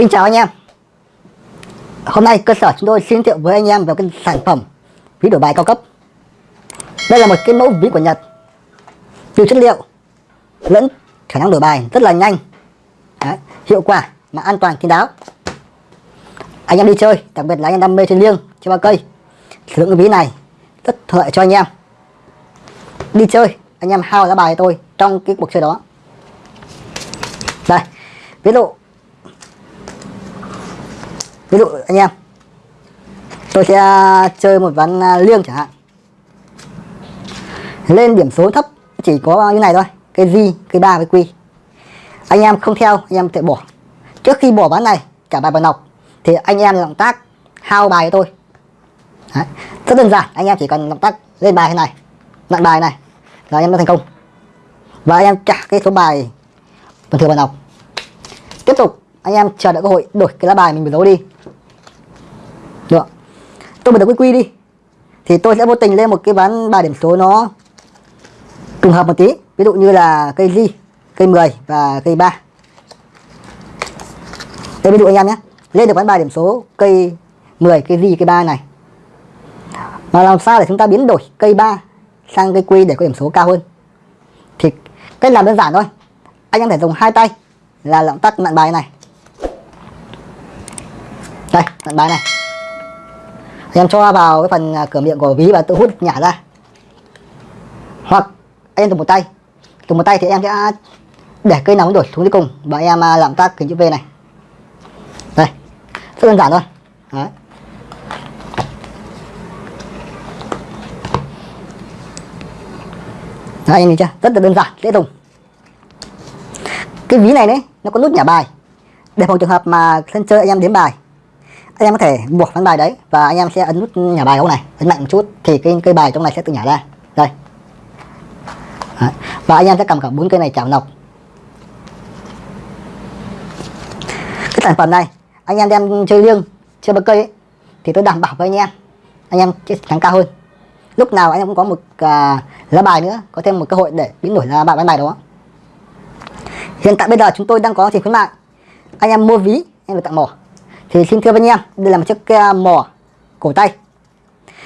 Xin chào anh em. Hôm nay cơ sở chúng tôi xin giới thiệu với anh em về cái sản phẩm ví đổi bài cao cấp. Đây là một cái mẫu ví của Nhật. Từ chất liệu lẫn khả năng đổi bài rất là nhanh. Đấy, Hiệu quả mà an toàn kín đáo. Anh em đi chơi, đặc biệt là anh em đam mê chơi liêng, chơi ba cây. Sử dụng cái ví này rất thuận lợi cho anh em. Đi chơi, anh em hao lá bài tôi trong cái cuộc chơi đó. Đây, ví dụ ví dụ anh em tôi sẽ à, chơi một ván à, liêng chẳng hạn. Lên điểm số thấp chỉ có như này thôi cái di cái ba với quy anh em không theo anh em thể bỏ trước khi bỏ ván này, cả bài vào nọc thì anh em động tác hao bài cho tôi. Đấy. rất đơn giản, anh em chỉ cần động tác lên bài thế này, nặng bài này, là anh em đã thành công. Và anh em trả cái số bài bình thường vào nọc tiếp tục, anh em chờ đợi cơ hội đổi cái lá bài mình bị giấu đi. Được. Tôi bật được quy quy đi. Thì tôi sẽ vô tình lên một cái ván bài điểm số nó trùng hợp một tí. Ví dụ như là cây di cây 10 và cây 3 đây ví dụ anh em nhé, lên được quán bài điểm số cây 10 cây gì cây 3 này. Mà làm sao để chúng ta biến đổi cây 3 sang cây quy để có điểm số cao hơn? Thì cách làm đơn giản thôi. Anh em thể dùng hai tay là động tác mạng bài này. Đây mạng bài này. Anh em cho vào cái phần à, cửa miệng của ví và tự hút nhả ra. Hoặc anh em dùng một tay. Dùng một tay thì em sẽ để cây nóng đổi xuống dưới cùng. Và em à, làm tác kính chữ V này đơn giản thôi. Đấy. Đấy, anh nhìn chưa? Rất là đơn giản dễ dùng. Cái ví này đấy nó có nút nhả bài. Để phòng trường hợp mà sân chơi anh em đếm bài anh em có thể buộc ván bài đấy và anh em sẽ ấn nút nhả bài không này ấn mạnh một chút thì cái cây bài trong này sẽ tự nhả ra. Đây. Đấy. và anh em sẽ cầm cả bốn cây này chảo nọc. Cái sản phẩm này anh em đem chơi liêng chơi bậc cây ấy, thì tôi đảm bảo với anh em anh em sẽ thắng cao hơn. Lúc nào anh em cũng có một uh, lá bài nữa có thêm một cơ hội để biến đổi lá bài bán bài đó. Hiện tại bây giờ chúng tôi đang có thì khuyến mại anh em mua ví em được tặng mỏ. Thì xin thưa với anh em đây là một chiếc uh, mỏ cổ tay.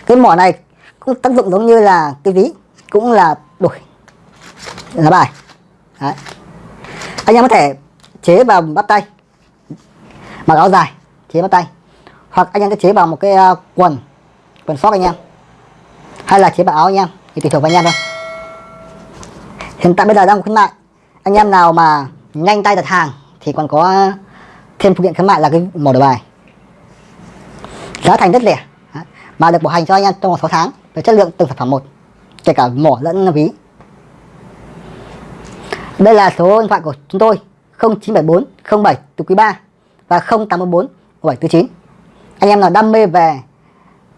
Cái mỏ này cũng tác dụng giống như là cái ví cũng là đổi lá bài. Đấy. anh em có thể chế vào bắp tay mặc áo dài chế bắt tay. Hoặc anh em có chế vào một cái uh, quần quần sóc anh em. Hay là chế vào áo anh em thì tùy thuộc vào anh em thôi. Hiện tại bây giờ đang khuyến mại. Anh em nào mà nhanh tay đặt hàng thì còn có à, thêm phụ kiện khuyến mại là cái mỏ đồ bài. Giá thành rất rẻ. Mà được bảo hành cho anh em trong vòng 6 tháng về chất lượng từng sản phẩm một kể cả mỏ lẫn ví. Đây là số điện thoại của chúng tôi 0974 07 từ quý 3 và 0844 749 anh em nào đam mê về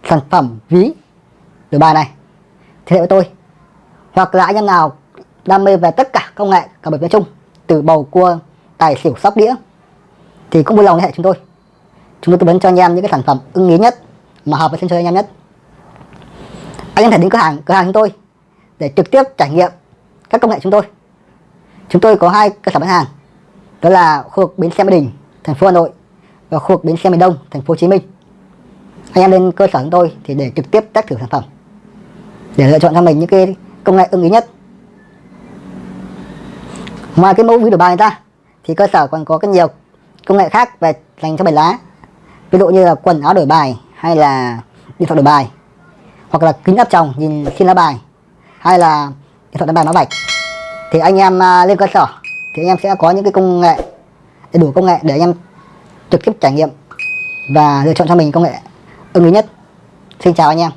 sản phẩm ví, từ bài này, thì liên với tôi. Hoặc là anh em nào đam mê về tất cả công nghệ, cả bởi nói chung, từ bầu cua, tài xỉu, sóc đĩa, thì cũng vui lòng liên hệ chúng tôi. Chúng tôi tư vấn cho anh em những cái sản phẩm ưng ý nhất, mà hợp với sân chơi anh em nhất. Anh em thể đến cửa hàng cửa hàng chúng tôi để trực tiếp trải nghiệm các công nghệ chúng tôi. Chúng tôi có hai cơ sở bán hàng, đó là khu vực bến xe Mỹ Đình thành phố Hà Nội và khu vực bến xe miền Đông, thành phố Hồ Chí Minh. Anh em lên cơ sở chúng tôi thì để trực tiếp test thử sản phẩm, để lựa chọn cho mình những cái công nghệ ưng ý nhất. Ngoài cái mẫu ví đổi bài ra, thì cơ sở còn có rất nhiều công nghệ khác về dành cho bài lá. Ví dụ như là quần áo đổi bài, hay là điện thoại đổi bài, hoặc là kính áp tròng nhìn xin lá bài, hay là điện thoại đánh bài mã vạch. Thì anh em à, lên cơ sở, thì anh em sẽ có những cái công nghệ đầy đủ công nghệ để anh em trực tiếp trải nghiệm và lựa chọn cho mình công nghệ ưng ý nhất. Xin chào anh em.